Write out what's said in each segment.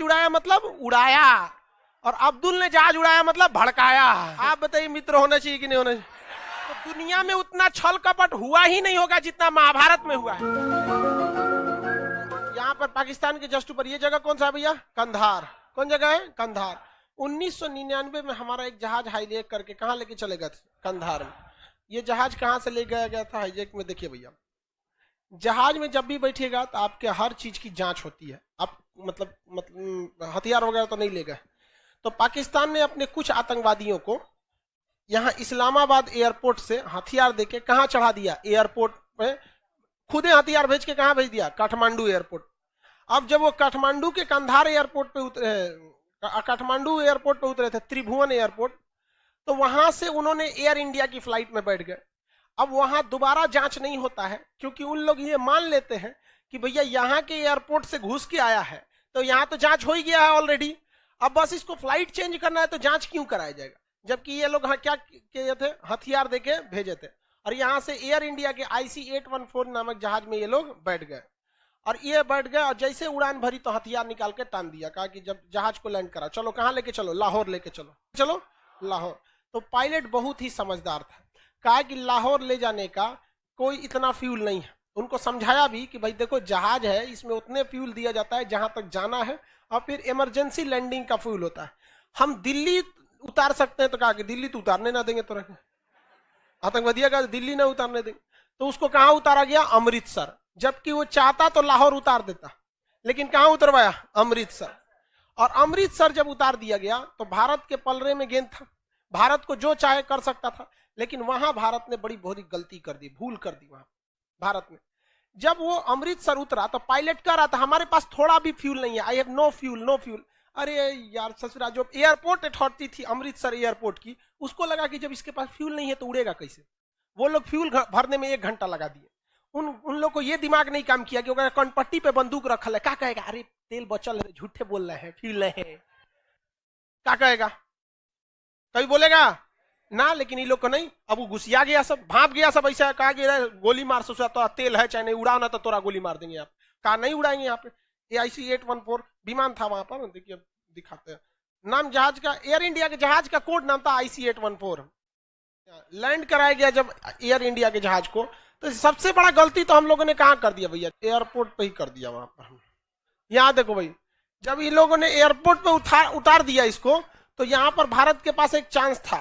जहाज़ उड़ाया मतलब उड़ाया। और अब्दुल ने जहाज़ उड़ाया मतलब भड़काया। आप बताइए मित्र होना चाहिए कि नहीं होना चाहिए? तो दुनिया में उतना छल कपट हुआ ही नहीं होगा जितना महाभारत में हुआ है। यहाँ पर पाकिस्तान के जस्ट ऊपर ये जगह कौन सा भैया? कंधार। कौन जगह है? कंधार। 1999 में हमारा एक जहाज़ हाईजेक करके कहा लेके चले गए थे? कंधार में। ये जहाज़ कहाँ से ले गया गया था? हाईजेक में देखिए भैया। जहाज़ में जब भी बैठिएगा तो आपके हर चीज़ की जाँच होती है। आप मतलब मतलब हथियार वगैरह तो नहीं ले गए। तो पाकिस्तान ने अपने कुछ आतंकवादियों को यहाँ इस्लामाबाद एयरपोर्ट से हथियार देके कहाँ चढ़ा दिया? एयरपोर्ट में खुदे हथियार भेज के कहाँ भेज दिया? काठमांडू एयरपोर्ट। अब जब वो काठमांडू के कंधार एयरपोर्ट पे उतरे काठमांडू एयरपोर्ट पे उतरे थे, त्रिभुवन एयरपोर्ट तो वहाँ से उन्होंने एयर इंडिया की फ़्लाइट में बैठ गए। अब वहाँ दोबारा जाँच नहीं होता है, क्योंकि उन लोग ये मान लेते हैं कि भैया यहाँ के एयरपोर्ट से घुस के आया है तो यहाँ तो जाँच हो ही गया है ऑलरेडी अब बस इसको फ़्लाइट चेंज करना है तो जाँच क्यों कराया जाएगा? जबकि ये लोग क्या किए थे? हथियार देके भेजे थे। और यहाँ से एयर इंडिया के आईसी एट वन फोर नामक जहाज़ में ये लोग बैठ गए। और ये बैठ गए और जैसे उड़ान भरी तो हथियार निकाल के टान दिया, कहा कि जब जहाज़ को लैंड करा, चलो कहाँ लेके चलो? लाहौर लेके चलो। चलो, लाहौर। तो पायलट बहुत ही समझदार था। कहा कि लाहौर ले जाने का कोई इतना फ्यूल नहीं है। उनको समझाया भी कि भाई देखो, जहाज़ है, इसमें उतने फ्यूल दिया जाता है जहाँ तक जाना है और फिर इमरजेंसी लैंडिंग का फ्यूल होता है। हम दिल्ली उतार सकते हैं तो कहा कि दिल्ली तो उतारने ना देंगे तो आतंकवादिया का दिल्ली ना उतारने देंगे। तो उसको कहा उतारा गया? अमृतसर। जबकि वो चाहता तो लाहौर उतार देता, लेकिन कहा उतरवाया? अमृतसर। और अमृतसर जब उतार दिया गया तो भारत के पलरे में गेंद था। भारत को जो चाहे कर सकता था। लेकिन वहाँ भारत ने बड़ी बहुत गलती कर दी, भूल कर दी वहाँ, भारत में जब वो अमृतसर उतरा तो पायलट कह रहा था, हमारे पास थोड़ा भी फ्यूल नहीं है I have no fuel no fuel अरे यार ससुरा जो एयरपोर्ट अथॉरिटी थी अमृतसर एयरपोर्ट की, उसको लगा कि जब इसके पास फ्यूल नहीं है तो उड़ेगा कैसे? वो लोग फ्यूल भरने में एक घंटा लगा दिए। उन उन लोग को ये दिमाग नहीं काम किया कि कनपट्टी पे बंदूक रखल है क्या कहेगा? अरे, तेल बचल है, झूठे बोल रहे हैं फ्यूल नहीं है। क्या कहेगा? कभी बोलेगा? ना, लेकिन ये लोग को नहीं। अब वो घुसिया गया सब, भाप गया सब, ऐसा कहा कि गोली मार, सोचा तो तेल है, चाहे नहीं उड़ाओ ना तो तोरा गोली मार देंगे आप। कहा, नहीं उड़ाएँगे यहाँ पे A I C eight one four विमान था वहाँ पर, देखिए दिखाते हैं। नाम जहाज़ का एयर इंडिया के जहाज़ का कोड नाम था I C eight one four land कराया गया जब एयर इंडिया के जहाज़ को। तो सबसे बड़ा गलती तो हम लोगों ने कहा कर दिया भैया? एयरपोर्ट पे ही कर दिया वहाँ पर। यहाँ देखो भाई, जब इन लोगों ने एयरपोर्ट पे उतार दिया इसको तो यहाँ पर भारत के पास एक चांस था।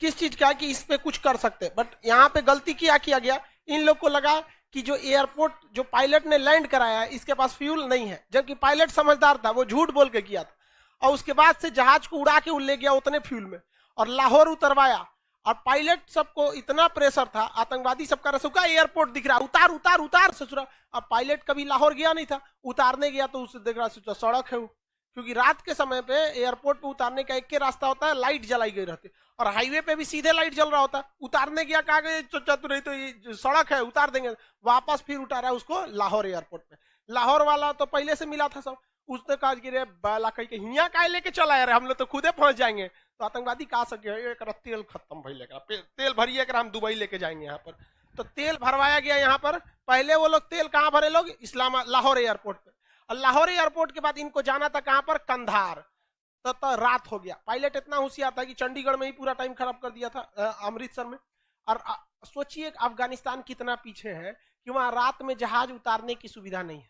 किस चीज़ का कि इस पे कुछ कर सकते बट यहाँ पे गलती क्या किया गया? इन लोग को लगा कि जो एयरपोर्ट जो पायलट ने लैंड कराया है इसके पास फ्यूल नहीं है। जबकि पायलट समझदार था, वो झूठ बोल के किया था। और उसके बाद से जहाज़ को उड़ा के ले गया उतने फ्यूल में। और लाहौर उतरवाया। और पायलट सबको इतना प्रेशर था, आतंकवादी सबका रसुका एयरपोर्ट दिख रहा, उतार उतार उतार सोच रहा अब पायलट कभी लाहौर गया नहीं था। उतारने गया तो उसे देख रहा सड़क है वो। क्योंकि रात के समय पे एयरपोर्ट पे उतारने का एक के रास्ता होता है, लाइट जलाई गई रहती है। और हाईवे पे भी सीधे लाइट जल रहा होता है। उतारने गया कहा गए चतुर तो ये सड़क है, उतार देंगे। वापस फिर उतारा है उसको लाहौर एयरपोर्ट पे। लाहौर वाला तो पहले से मिला था सब। उसने कहा कि रे बाला कहीं के हिया का लेके चला यार, हम लोग तो खुदे पहुँच जाएँगे। तो आतंकवादी कहा सके एक तेल खत्म भाई लेकर तेल भरिए हम दुबई लेके जाएँगे यहाँ पर। तो तेल भरवाया गया यहाँ पर। पहले वो लोग तेल कहाँ भरे लोग? इस्लाम, लाहौर एयरपोर्ट पे। और लाहौर एयरपोर्ट के बाद इनको जाना था कहाँ पर? कंधार। तो, तो रात हो गया। पायलट इतना होशियार था कि चंडीगढ़ में ही पूरा टाइम खराब कर दिया था अमृतसर में। और सोचिए अफ़गानिस्तान कितना पीछे है कि वहाँ रात में जहाज़ उतारने की सुविधा नहीं है।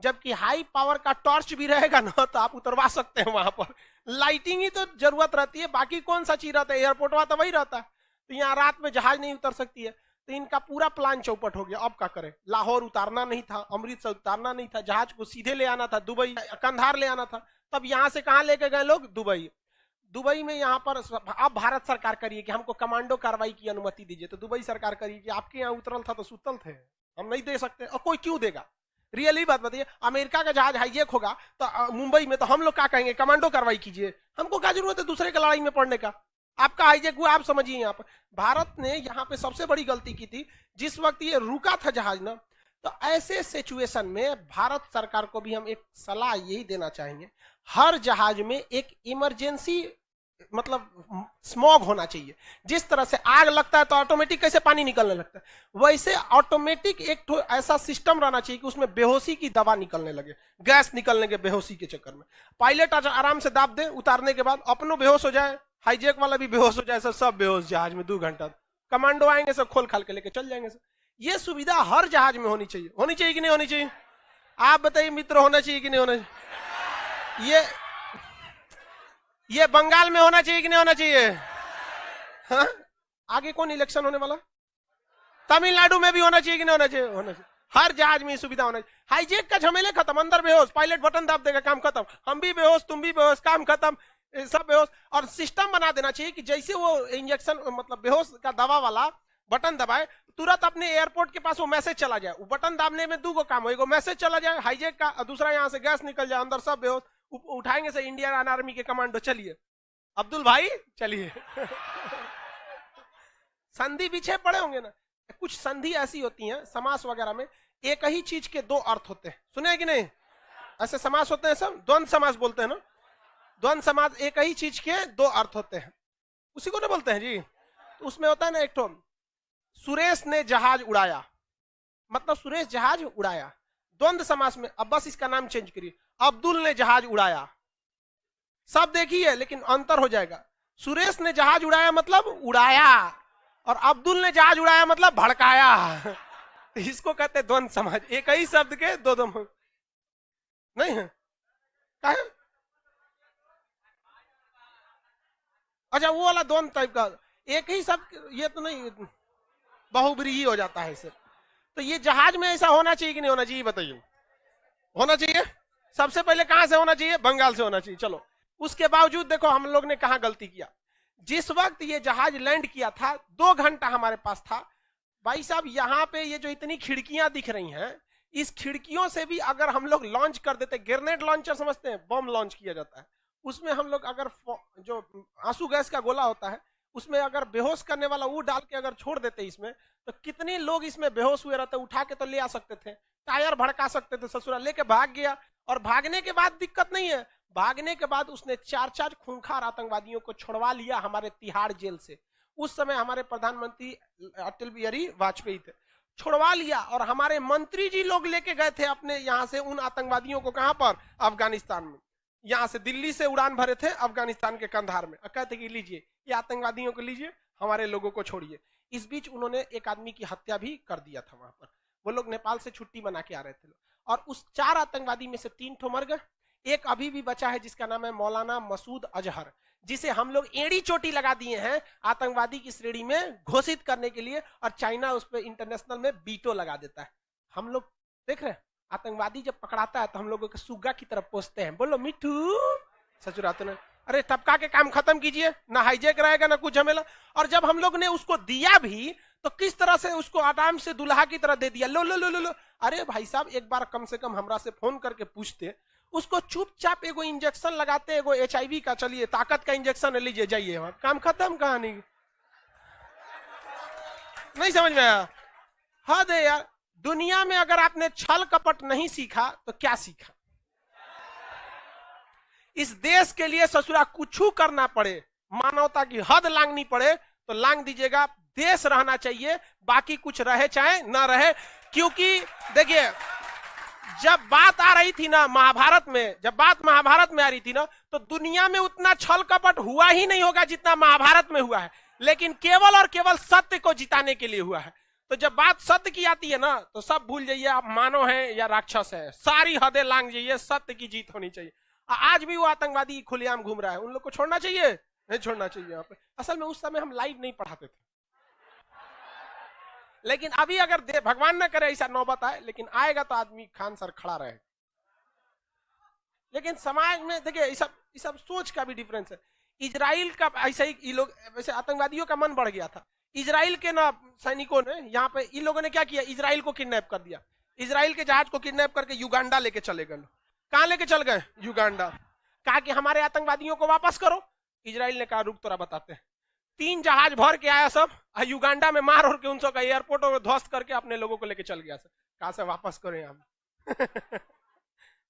जबकि हाई पावर का टॉर्च भी रहेगा ना तो आप उतरवा सकते हैं वहाँ पर। लाइटिंग ही तो ज़रूरत रहती है बाकी कौन सा चीज़ रहता है? एयरपोर्ट वहाँ तो वही रहता है। तो यहाँ रात में जहाज़ नहीं उतर सकती है। तो इनका पूरा प्लान चौपट हो गया। अब क्या करें? लाहौर उतारना नहीं था, अमृतसर उतारना नहीं था, जहाज़ को सीधे ले आना था, दुबई, कंधार ले आना था। तब यहाँ से कहा लेके गए लोग? दुबई। दुबई में यहाँ पर अब भारत सरकार करिए कि हमको कमांडो कार्रवाई की अनुमति दीजिए। तो दुबई सरकार करिए कि आपके यहाँ उतरल था तो सुतल थे। हम नहीं दे सकते। और कोई क्यों देगा? रियली बात बताइए। अमेरिका का जहाज़ हाईजेक होगा तो मुंबई में तो हम लोग क्या कहेंगे? कमांडो कार्रवाई कीजिए। हमको क्या ज़रूरत है दूसरे के लड़ाई में पड़ने का? आपका हाईजेक हुआ आप समझिए यहाँ पर। भारत ने यहाँ पे सबसे बड़ी गलती की थी। जिस वक्त ये रुका था जहाज़ ना तो ऐसे सिचुएशन में भारत सरकार को भी हम एक सलाह यही देना चाहेंगे, हर जहाज़ में एक इमरजेंसी मतलब स्मॉग होना चाहिए। जिस तरह से आग लगता है तो ऑटोमेटिक कैसे पानी निकलने लगता है? वैसे ऑटोमेटिक एक तो ऐसा सिस्टम रहना चाहिए कि उसमें बेहोशी की दवा निकलने लगे गैस निकलने के बेहोशी के चक्कर में। पायलट आराम से दाब दे, उतारने के बाद अपनों बेहोश हो जाए। हाईजेक वाला भी बेहोश हो जाए सर, सब बेहोश, जहाज़ में दो घंटा। कमांडो आएँगे सब, खोल खाल के लेके चल जाएँगे सब ये सुविधा हर जहाज़ में होनी चाहिए। होनी चाहिए कि नहीं होनी चाहिए? आप बताइए, मित्र होना चाहिए कि नहीं होना चाहिए? ये ये बंगाल में होना चाहिए कि नहीं होना चाहिए? हा? आगे कौन इलेक्शन होने वाला? तमिलनाडु में भी होना चाहिए कि नहीं होना चाहिए? होना चाहिए। हर जहाज़ में सुविधा होना चाहिए। हाईजेक का झमेले खत्म, अंदर बेहोश पायलट बटन दाब देगा, काम खत्म। हम भी बेहोश, तुम भी बेहोश, काम खत्म। सब बेहोश और सिस्टम बना देना चाहिए कि जैसे वो इंजेक्शन मतलब बेहोश का दवा वाला बटन दबाए, तुरंत अपने एयरपोर्ट के पास वो मैसेज चला जाए। वो बटन दाबने में दो काम हो मैसेज चला जाए हाईजेक का दूसरा यहाँ से गैस निकल जाए, अंदर सब बेहोश। उठाएँगे से इंडियन आर्मी के कमांडो चलिए। अब्दुल भाई, चलिए। संधि पीछे पड़े होंगे ना। कुछ संधि ऐसी होती हैं, समास वगैरह में, एक ही चीज़ के दो अर्थ होते हैं। सुने कि नहीं? ऐसे समास होते हैं सब? द्वंद समास बोलते हैं ना? द्वंद समास एक ही चीज़ के दो अर्थ होते हैं। उसी को ना बोलते हैं जी। तो उसमें होता है ना एक सुरेश ने जहाज़ उड़ाया। मतलब सुरेश जहाज़ उड़ाया। द्वंद समास में, अब बस इसका नाम चेंज करिए। अब्दुल ने जहाज़ उड़ाया। सब देखिए, लेकिन अंतर हो जाएगा। सुरेश ने जहाज़ उड़ाया मतलब उड़ाया, और अब्दुल ने जहाज़ उड़ाया मतलब भड़काया। इसको कहते द्वंद समाज एक ही शब्द के दो दो नहीं है क्या है अच्छा वो वाला द्वंद टाइप का, एक ही सब, ये तो नहीं बहुब्रीही हो जाता है इसे। तो ये जहाज़ में ऐसा होना चाहिए कि नहीं होना चाहिए बताइए। होना चाहिए? सबसे पहले कहाँ से होना चाहिए? बंगाल से होना चाहिए। चलो, उसके बावजूद देखो, हम लोग ने कहा गलती किया। जिस वक्त ये जहाज़ लैंड किया था, दो घंटा हमारे पास था। भाई साहब, यहाँ पे ये जो इतनी खिड़कियाँ दिख रही हैं, इस खिड़कियों से भी अगर हम लोग लॉन्च कर देते, ग्रेनेड लॉन्चर समझते हैं, बम लॉन्च किया जाता है। उसमें हम लोग अगर जो आँसू गैस का गोला होता है, उसमें अगर बेहोश करने वाला वो डाल के अगर छोड़ देते इसमें तो कितने लोग इसमें बेहोश हुए रहते, उठा के तो ले आ सकते थे, टायर भड़का सकते थे, ससुरा लेके भाग गया। और भागने के बाद दिक्कत नहीं है, भागने के बाद उसने चार चार खूंखार आतंकवादियों को छोड़वा लिया हमारे तिहाड़ जेल से। उस समय हमारे प्रधानमंत्री अटल बिहारी वाजपेयी थे, छोड़वा लिया और हमारे मंत्री जी लोग लेके गए थे अपने यहाँ से उन आतंकवादियों को कहाँ पर? अफ़गानिस्तान में। यहाँ से दिल्ली से उड़ान भरे थे अफ़गानिस्तान के कंधार में। कहते कि लीजिए, ये आतंकवादियों को लीजिए, हमारे लोगों को छोड़िए। इस बीच उन्होंने एक आदमी की हत्या भी कर दिया था वहाँ पर। वो लोग नेपाल से छुट्टी बना के आ रहे थे। और उस चार आतंकवादी में से तीन ठो मर गए। एक अभी भी बचा है, जिसका नाम है मौलाना मसूद अजहर, जिसे हम लोग एड़ी चोटी लगा दिए हैं आतंकवादी की श्रेणी में घोषित करने के लिए, और चाइना उस पर इंटरनेशनल में बीटो लगा देता है। हम लोग देख रहे हैं। आतंकवादी जब पकड़ाता है तो हम लोगों के सुग्गा की तरफ़ पोसते हैं। बोलो, मिठू सचुराते अरे, तबका के काम खत्म कीजिए, ना हाईजेक रहेगा, ना कुछ झमेला। और जब हम लोग ने उसको दिया भी तो किस तरह से उसको आराम से दुल्हा की तरह दे दिया? लो लो लो लो लो। अरे, भाई साहब, एक बार कम से कम हमरा से फ़ोन करके पूछते। उसको चुपचाप एगो इंजेक्शन लगाते, एगो एच का, चलिए, ताकत का इंजेक्शन लीजिए, जाइए वहाँ। काम खत्म कहानी? नहीं समझ में आया? है यार। दुनिया में अगर आपने छल कपट नहीं सीखा तो क्या सीखा? इस देश के लिए ससुरा कुछ करना पड़े, मानवता की हद लांगनी पड़े तो लांग दीजिएगा, देश रहना चाहिए, बाकी कुछ रहे चाहे, ना रहे, क्योंकि देखिए, जब बात आ रही थी ना महाभारत में, जब बात महाभारत में आ रही थी ना तो दुनिया में उतना छल कपट हुआ ही नहीं होगा जितना महाभारत में हुआ है, लेकिन केवल और केवल सत्य को जिताने के लिए हुआ है। तो जब बात सत्य की आती है ना तो सब भूल जाइए, आप मानो है या राक्षस है। सारी हदें लांग जाइए, सत्य की जीत होनी चाहिए। आज भी वो आतंकवादी खुलेआम घूम रहा है, उन लोग को छोड़ना चाहिए? नहीं छोड़ना चाहिए यहाँ पे। असल में उस समय हम लाइव नहीं पढ़ाते थे। लेकिन अभी अगर दे, भगवान न करे, ऐसा नौबत आए, लेकिन आएगा तो आदमी खान सर खड़ा रहे। लेकिन समाज में, देखिए, ये सब ये सब सोच का भी डिफरेंस है। इजराइल का, ऐसा ही लोग, वैसे आतंकवादियों का मन बढ़ गया था। इजराइल के ना सैनिकों ने यहाँ पे, इन लोगों ने क्या किया? इसराइल को किडनैप कर दिया। इसराइल के जहाज़ को किडनैप करके युगांडा लेके चले गए कहा लेके चल गए? युगांडा। कहा कि हमारे आतंकवादियों को वापस करो। इजराइल ने कहा, रुक तोरा बताते हैं। तीन जहाज़ भर के आया सब युगांडा में मार और के उन का एयरपोर्ट में ध्वस्त करके अपने लोगों को लेके चल गया सर कहा से वापस करो यहाँ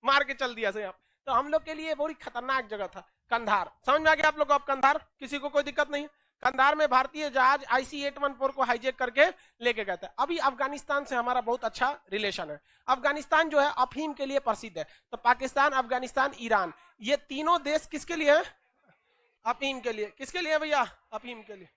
मार के चल दिया सर यहाँ। तो हम लोग के लिए बड़ी खतरनाक जगह था, कंधार। समझ में आ गया आप लोग को अब कंधार? किसी को कोई दिक्कत नहीं कंधार में भारतीय जहाज़ आईसी एट वन फोर को हाईजेक करके लेके गए थे। अभी अफ़गानिस्तान से हमारा बहुत अच्छा रिलेशन है। अफ़गानिस्तान जो है अफीम के लिए प्रसिद्ध है। तो पाकिस्तान, अफ़गानिस्तान, ईरान, ये तीनों देश किसके लिए है? अफीम के लिए। किसके लिए भैया? अफीम के लिए।